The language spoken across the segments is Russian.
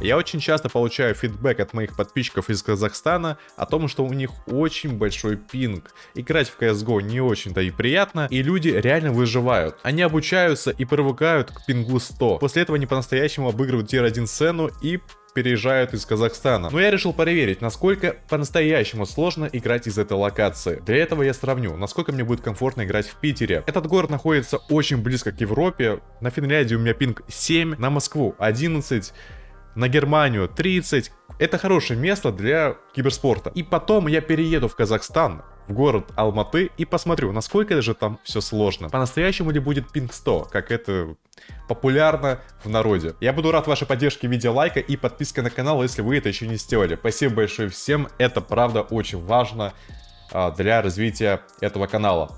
Я очень часто получаю фидбэк от моих подписчиков из Казахстана о том, что у них очень большой пинг. Играть в CSGO не очень-то и приятно, и люди реально выживают. Они обучаются и привыкают к пингу 100. После этого они по-настоящему обыгрывают тир 1 сцену и переезжают из Казахстана. Но я решил проверить, насколько по-настоящему сложно играть из этой локации. Для этого я сравню, насколько мне будет комфортно играть в Питере. Этот город находится очень близко к Европе. На Финляндии у меня пинг 7, на Москву 11, на Германию 30. Это хорошее место для киберспорта. И потом я перееду в Казахстан, в город Алматы и посмотрю, насколько же там все сложно. По-настоящему ли будет пинг 100, как это популярно в народе. Я буду рад вашей поддержке в виде лайка и подписки на канал, если вы это еще не сделали. Спасибо большое всем, это правда очень важно а, для развития этого канала.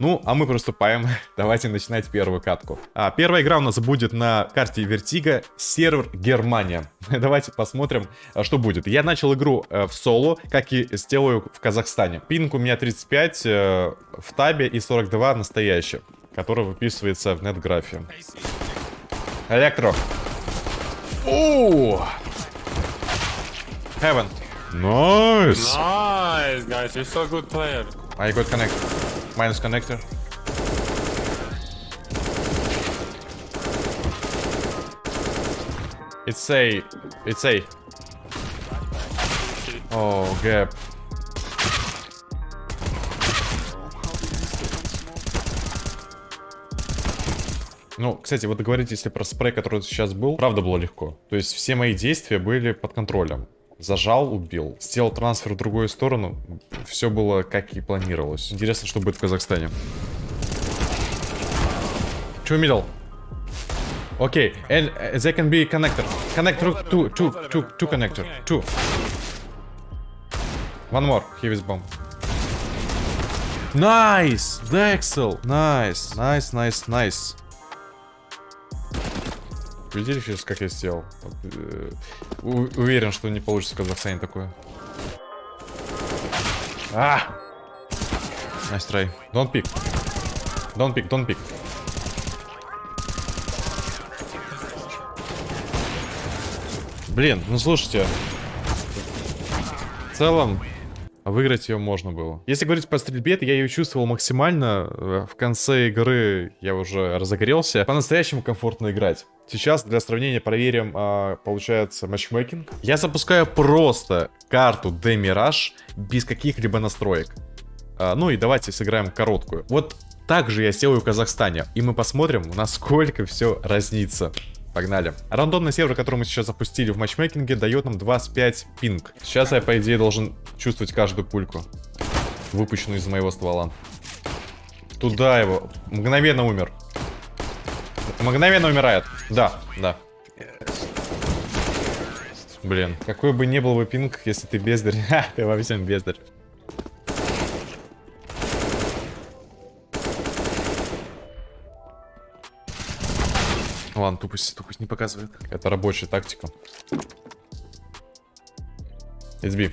Ну, а мы приступаем. Давайте начинать первую катку. А, первая игра у нас будет на карте Vertigo, сервер Германия. Давайте посмотрим, а, что будет. Я начал игру э, в соло, как и сделаю в Казахстане. Пинг у меня 35 э, в табе и 42 настоящий, который выписывается в нетграфе. Электро. О! Heaven. Nice. Nice, guys. You're so good player. I got connect. Minus connector. It's A. It's A. Oh, gap. Ну, кстати, вот говорите, если про спрей, который сейчас был, правда было легко. То есть все мои действия были под контролем. Зажал, убил. Сделал трансфер в другую сторону. Все было как и планировалось. Интересно, что будет в Казахстане. Two middle. Okay, and uh, they can be connector. Connector, two, two, two, two connector. Two. One more. Here is bomb. Nice! Dexel! Nice, nice, nice, nice. Видели сейчас, как я сделал? Вот, э, уверен, что не получится в Казахстане такое. А! Nice try. Don't pick. Don't pick, don't pick. Блин, ну слушайте. В целом, выиграть ее можно было. Если говорить по стрельбе, то я ее чувствовал максимально. Э, в конце игры я уже разогрелся. По-настоящему комфортно играть. Сейчас для сравнения проверим, а, получается, матчмейкинг. Я запускаю просто карту Демираж без каких-либо настроек. А, ну и давайте сыграем короткую. Вот так же я сделаю в Казахстане. И мы посмотрим, насколько все разнится. Погнали. Рандомный сервер, который мы сейчас запустили в матчмейкинге, дает нам 25 пинг. Сейчас я, по идее, должен чувствовать каждую пульку, выпущенную из моего ствола. Туда его. Мгновенно умер. Мгновенно умирает. Да, да. Блин, какой бы ни был бы пинг, если ты бездарь. Ха, ты во всем бездарь. Ладно, тупость, тупость не показывает. Это рабочая тактика. It's B.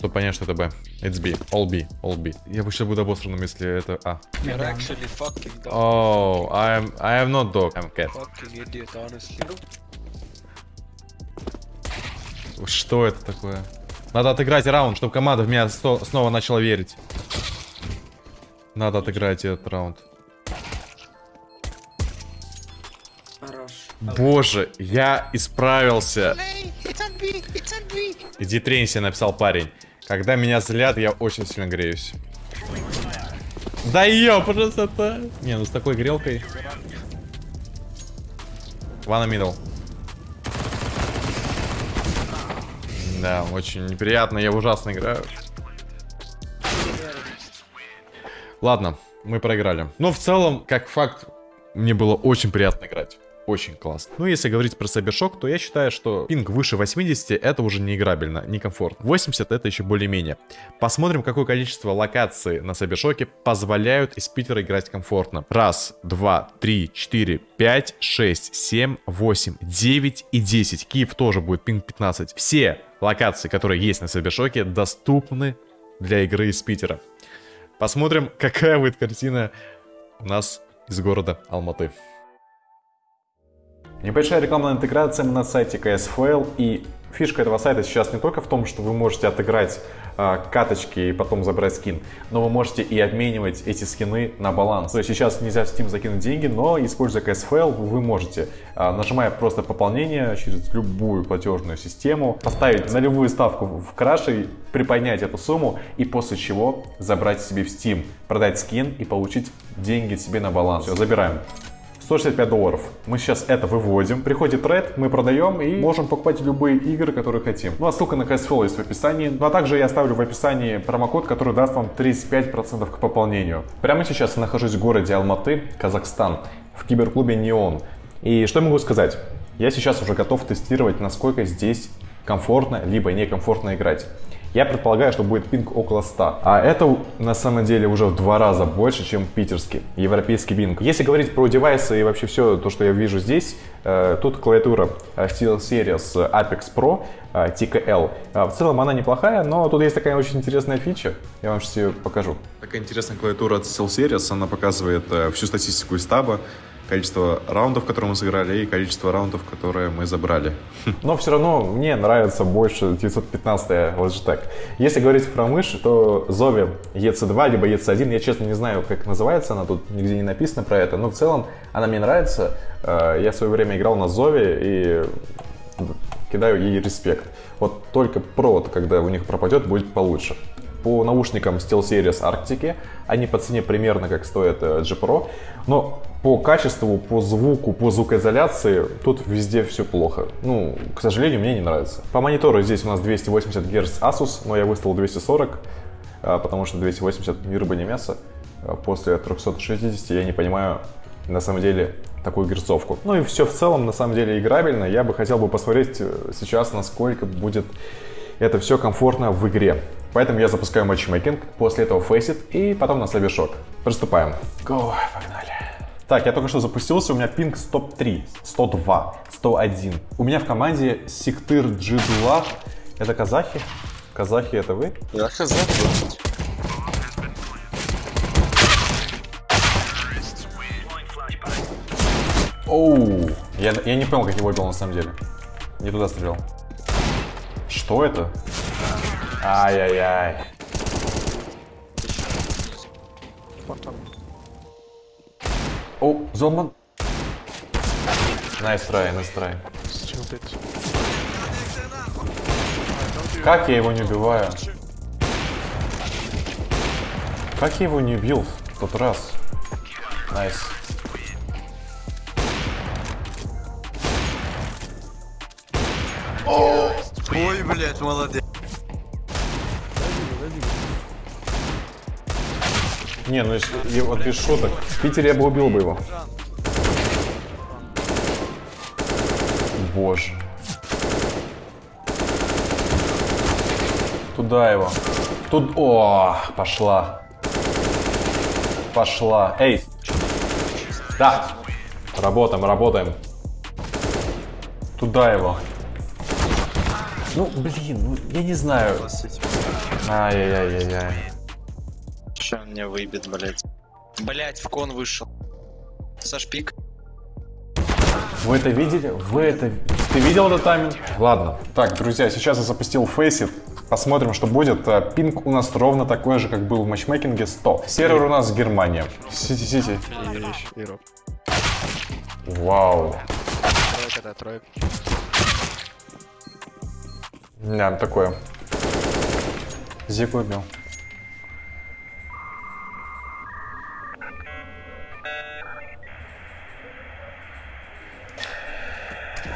Чтобы понять, что это B. It's B. All B. All B. Я бы сейчас буду обосранным, если это А. You're actually fucking dog. Oh, I am, I am not dog. I'm cat. Fucking idiot, honestly. Что это такое? Надо отыграть раунд, чтобы команда в меня снова начала верить. Надо отыграть этот раунд. Хорош. Боже, я исправился. Иди тренься, написал парень. Когда меня злят, я очень сильно греюсь. Да ё, просто Не, ну с такой грелкой. One middle. Да, очень неприятно, я ужасно играю. Ладно, мы проиграли. Но в целом, как факт, мне было очень приятно играть. Очень классно. Ну, если говорить про Сайбершок, то я считаю, что пинг выше 80 это уже не играбельно, не комфортно. 80 это еще более-менее. Посмотрим, какое количество локаций на Сайбершоке позволяют из Питера играть комфортно. Раз, два, три, четыре, пять, шесть, семь, восемь, девять и 10. Киев тоже будет пинг 15. Все локации, которые есть на Сайбершоке, доступны для игры из Питера. Посмотрим, какая будет картина у нас из города Алматы. Небольшая рекламная интеграция на сайте KSFL и Фишка этого сайта сейчас не только в том, что вы можете отыграть э, каточки и потом забрать скин, но вы можете и обменивать эти скины на баланс. То есть сейчас нельзя в Steam закинуть деньги, но используя KSFL вы можете, э, нажимая просто пополнение через любую платежную систему, поставить нулевую ставку в краше, приподнять эту сумму и после чего забрать себе в Steam, продать скин и получить деньги себе на баланс. Все, забираем. 165 долларов. Мы сейчас это выводим. Приходит трейд, мы продаем и можем покупать любые игры, которые хотим. Ну а ссылка на CSFL есть в описании. Ну а также я оставлю в описании промокод, который даст вам 35% к пополнению. Прямо сейчас я нахожусь в городе Алматы, Казахстан, в киберклубе Неон. И что я могу сказать? Я сейчас уже готов тестировать, насколько здесь комфортно, либо некомфортно играть. Я предполагаю, что будет пинг около 100. А это на самом деле уже в два раза больше, чем питерский, европейский пинг. Если говорить про девайсы и вообще все то, что я вижу здесь, э, тут клавиатура э, SteelSeries Apex Pro э, TKL. В целом она неплохая, но тут есть такая очень интересная фича. Я вам сейчас ее покажу. Такая интересная клавиатура от SteelSeries. Она показывает всю статистику из таба количество раундов, которые мы сыграли, и количество раундов, которые мы забрали. Но все равно мне нравится больше 915 Logitech. Если говорить про мышь, то Zovi EC2 либо EC1, я честно не знаю, как называется, она тут нигде не написано про это, но в целом она мне нравится. Э, я в свое время играл на Zovi и кидаю ей респект. Вот только провод, когда у них пропадет, будет получше по наушникам SteelSeries Arctic. Они по цене примерно как стоит э, G Pro. Но по качеству, по звуку, по звукоизоляции тут везде все плохо. Ну, к сожалению, мне не нравится. По монитору здесь у нас 280 Гц Asus, но я выставил 240, а, потому что 280 ни рыба, ни мясо. А после 360 я не понимаю, на самом деле, такую герцовку. Ну и все в целом, на самом деле, играбельно. Я бы хотел бы посмотреть э, сейчас, насколько будет это все комфортно в игре. Поэтому я запускаю матчмейкинг, после этого фейсит и потом на слабый шок. Приступаем. Go, погнали. Так, я только что запустился, у меня пинг 103, 102, 101. У меня в команде Сектыр Джидула. Это казахи? Казахи это вы? Я казах. Оу, я, я не понял, как его убил на самом деле. Не туда стрелял. Что это? Ай-яй-яй. О, Золман. Nice try, nice try. Как я его не убиваю? Как я его не убил в тот раз? Nice. Ой, блядь, молодец. Не, ну если вот без шуток. В Питере я бы убил бы его. Боже. Туда его. Тут... О, пошла. Пошла. Эй. Да. Работаем, работаем. Туда его. Ну, блин, ну, я не знаю. Ай-яй-яй-яй-яй. Че он мне выбит, блядь? Блядь, в кон вышел. Саш пик. Вы это видели? Вы это... Ты видел этот тайминг? Ладно. Так, друзья, сейчас я запустил Faceit. Посмотрим, что будет. А, Пинг у нас ровно такой же, как был в матчмейкинге 100. Сервер у нас Германия. Сити, Сити. И роб. Вау. Тройка, да, тройка. Да, такое. Зику убил.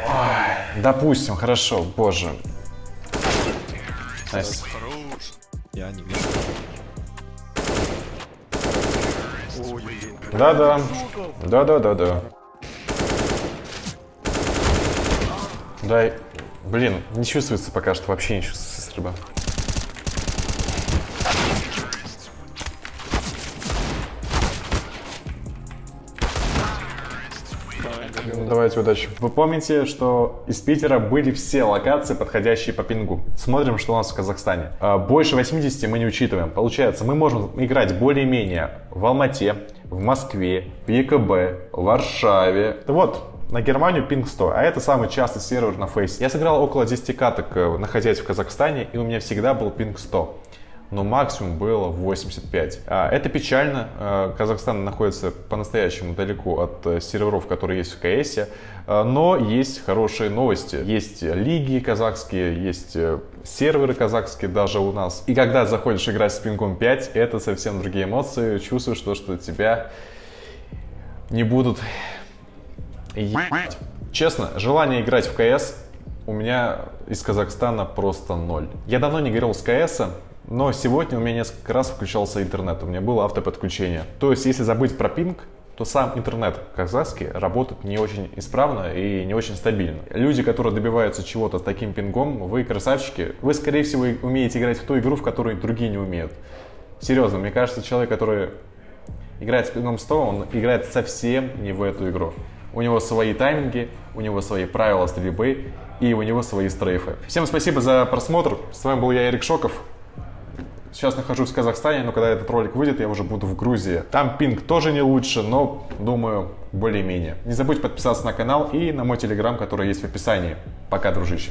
Ой, допустим, хорошо, боже. Nice. Я не вижу. Да-да. Да-да-да-да. Дай. Блин, не чувствуется пока что, вообще не чувствуется стрельба. Давайте удачи. Вы помните, что из Питера были все локации, подходящие по пингу. Смотрим, что у нас в Казахстане. А, Больше 80 мы не учитываем. Получается, мы можем играть более-менее в Алмате, в Москве, в ЕКБ, в Варшаве. Вот, На Германию пинг 100, а это самый частый сервер на фейсе. Я сыграл около 10 каток, э, находясь в Казахстане, и у меня всегда был пинг 100 но максимум было 85. А, это печально. А, Казахстан находится по-настоящему далеко от э, серверов, которые есть в КС. Но есть хорошие новости. Есть лиги казахские, есть э, серверы казахские даже у нас. И когда заходишь играть с пингом 5, это совсем другие эмоции. Чувствуешь, что, что тебя не будут Честно, желание играть в КС у меня из Казахстана просто ноль. Я давно не говорил с КС, но сегодня у меня несколько раз включался интернет, у меня было автоподключение. То есть, если забыть про пинг, то сам интернет казахский работает не очень исправно и не очень стабильно. Люди, которые добиваются чего-то с таким пингом, вы красавчики, вы, скорее всего, умеете играть в ту игру, в которой другие не умеют. Серьезно, мне кажется, человек, который играет с пингом 100, он играет совсем не в эту игру. У него свои тайминги, у него свои правила стрельбы и у него свои стрейфы. Всем спасибо за просмотр. С вами был я, Эрик Шоков. Сейчас нахожусь в Казахстане, но когда этот ролик выйдет, я уже буду в Грузии. Там пинг тоже не лучше, но, думаю, более-менее. Не забудь подписаться на канал и на мой телеграм, который есть в описании. Пока, дружище.